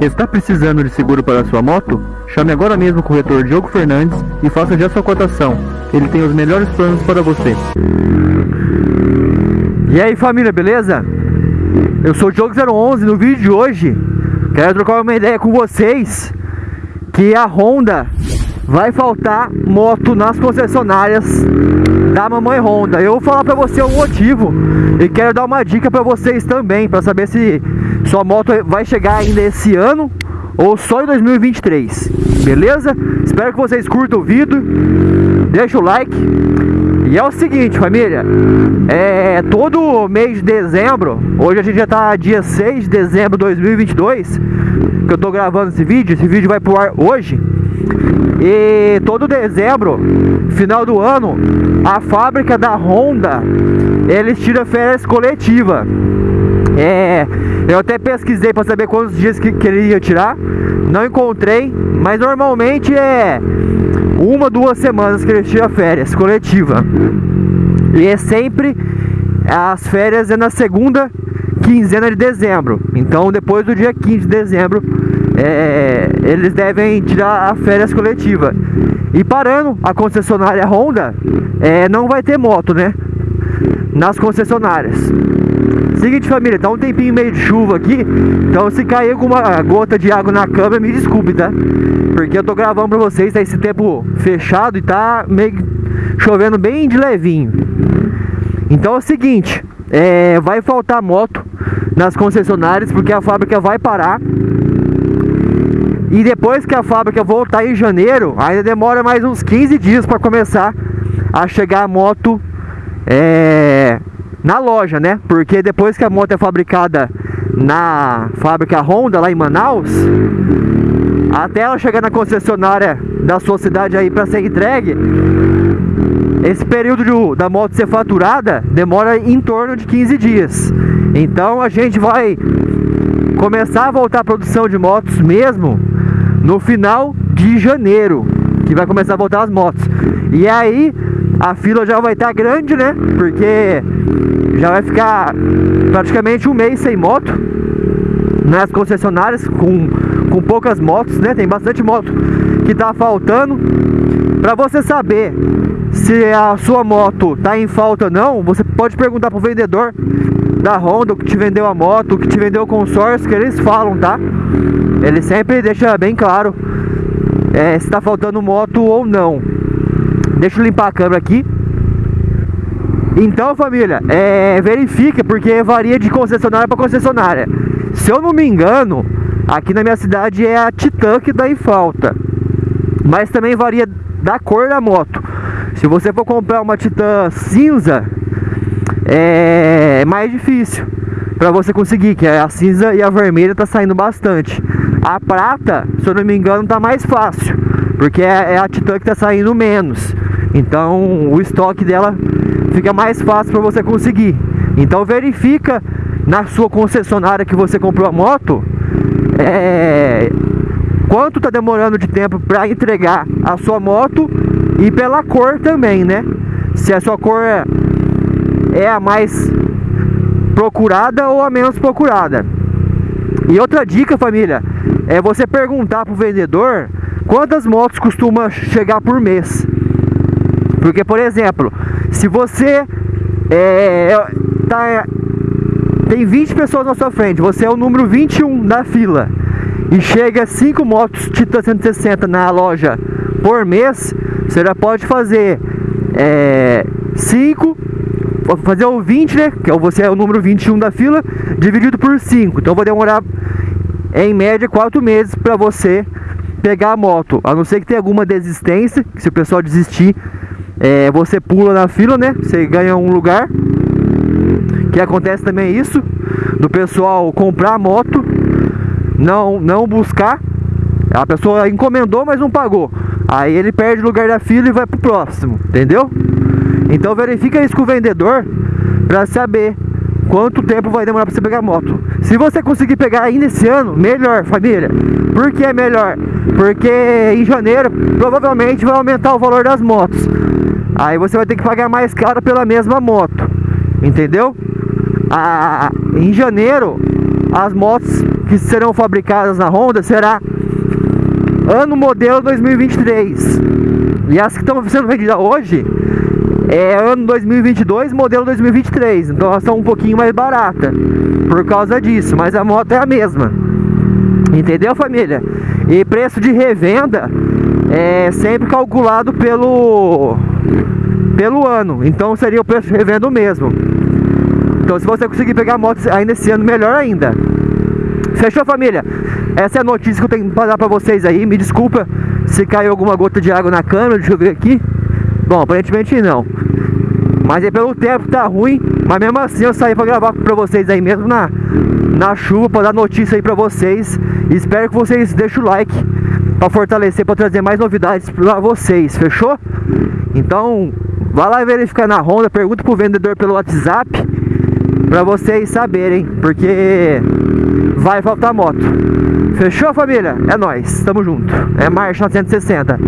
Está precisando de seguro para sua moto? Chame agora mesmo o corretor Diogo Fernandes e faça já sua cotação. Ele tem os melhores planos para você. E aí família, beleza? Eu sou o Diogo011 no vídeo de hoje quero trocar uma ideia com vocês que a Honda vai faltar moto nas concessionárias da mamãe Honda. Eu vou falar para você o motivo e quero dar uma dica para vocês também para saber se sua moto vai chegar ainda esse ano ou só em 2023. Beleza? Espero que vocês curtam o vídeo. Deixa o like. E é o seguinte, família. É todo mês de dezembro. Hoje a gente já tá dia 6 de dezembro de 2022. Que eu tô gravando esse vídeo. Esse vídeo vai pro ar hoje. E todo dezembro, final do ano, a fábrica da Honda, eles tiram férias coletiva. É, eu até pesquisei para saber quantos dias que, que ele ia tirar, não encontrei, mas normalmente é uma, duas semanas que eles tiram férias coletiva. E é sempre as férias é na segunda quinzena de dezembro. Então depois do dia 15 de dezembro é, eles devem tirar a férias coletiva. E parando a concessionária Honda, é, não vai ter moto, né? Nas concessionárias. Seguinte família, tá um tempinho meio de chuva aqui Então se cair alguma gota de água na câmera, me desculpe, tá? Porque eu tô gravando pra vocês, tá esse tempo fechado e tá meio chovendo bem de levinho Então é o seguinte, é, vai faltar moto nas concessionárias Porque a fábrica vai parar e depois que a fábrica voltar em janeiro, ainda demora mais uns 15 dias para começar a chegar a moto é, na loja, né? Porque depois que a moto é fabricada na fábrica Honda lá em Manaus, até ela chegar na concessionária da sua cidade aí para ser entregue, esse período de, da moto ser faturada demora em torno de 15 dias. Então a gente vai começar a voltar a produção de motos mesmo no final de janeiro, que vai começar a voltar as motos. E aí a fila já vai estar grande, né? Porque já vai ficar praticamente um mês sem moto nas concessionárias com, com poucas motos, né? Tem bastante moto que tá faltando. Para você saber se a sua moto tá em falta ou não, você pode perguntar pro vendedor da Honda que te vendeu a moto, que te vendeu o consórcio, que eles falam, tá? Ele sempre deixa bem claro é, se tá faltando moto ou não. Deixa eu limpar a câmera aqui. Então, família, é, verifica, porque varia de concessionária para concessionária. Se eu não me engano, aqui na minha cidade é a Titan que dá em falta. Mas também varia da cor da moto. Se você for comprar uma Titan cinza, é mais difícil para você conseguir, que a cinza e a vermelha tá saindo bastante. A prata, se eu não me engano, tá mais fácil, porque é, é a Titan que tá saindo menos. Então, o estoque dela fica mais fácil para você conseguir. Então, verifica na sua concessionária que você comprou a moto, é, quanto tá demorando de tempo para entregar a sua moto e pela cor também, né? Se a sua cor é é a mais procurada ou a menos procurada. E outra dica, família, é você perguntar pro vendedor quantas motos costuma chegar por mês. Porque, por exemplo, se você é, tá, tem 20 pessoas na sua frente, você é o número 21 da fila e chega 5 motos Titan 160 na loja por mês, você já pode fazer 5 é, fazer o 20, né? Que é você é o número 21 da fila, dividido por 5. Então vou demorar em média 4 meses para você pegar a moto. A não ser que tenha alguma desistência, que se o pessoal desistir, é, você pula na fila, né? Você ganha um lugar. Que acontece também isso, do pessoal comprar a moto, não, não buscar. A pessoa encomendou, mas não pagou. Aí ele perde o lugar da fila e vai pro próximo, entendeu? Então verifica isso com o vendedor para saber quanto tempo vai demorar para você pegar a moto. Se você conseguir pegar ainda esse ano, melhor, família. Por que é melhor? Porque em janeiro provavelmente vai aumentar o valor das motos. Aí você vai ter que pagar mais caro pela mesma moto. Entendeu? Ah, em janeiro as motos que serão fabricadas na Honda será ano modelo 2023. E as que estão sendo vendidas hoje é ano 2022, modelo 2023. Então elas são um pouquinho mais baratas por causa disso, mas a moto é a mesma. Entendeu, família? E preço de revenda é sempre calculado pelo pelo ano. Então seria o preço de revenda mesmo. Então se você conseguir pegar a moto ainda esse ano, melhor ainda. Fechou, família? Essa é a notícia que eu tenho para dar para vocês aí. Me desculpa se caiu alguma gota de água na câmera, deixa eu ver aqui. Bom, aparentemente não. Mas é pelo tempo tá ruim. Mas mesmo assim eu saí pra gravar pra vocês aí mesmo na, na chuva, pra dar notícia aí pra vocês. Espero que vocês deixem o like pra fortalecer, pra trazer mais novidades pra vocês, fechou? Então, vá lá verificar na Honda, pergunta pro vendedor pelo WhatsApp pra vocês saberem, porque vai faltar moto. Fechou, família? É nóis, tamo junto. É Marcha 960.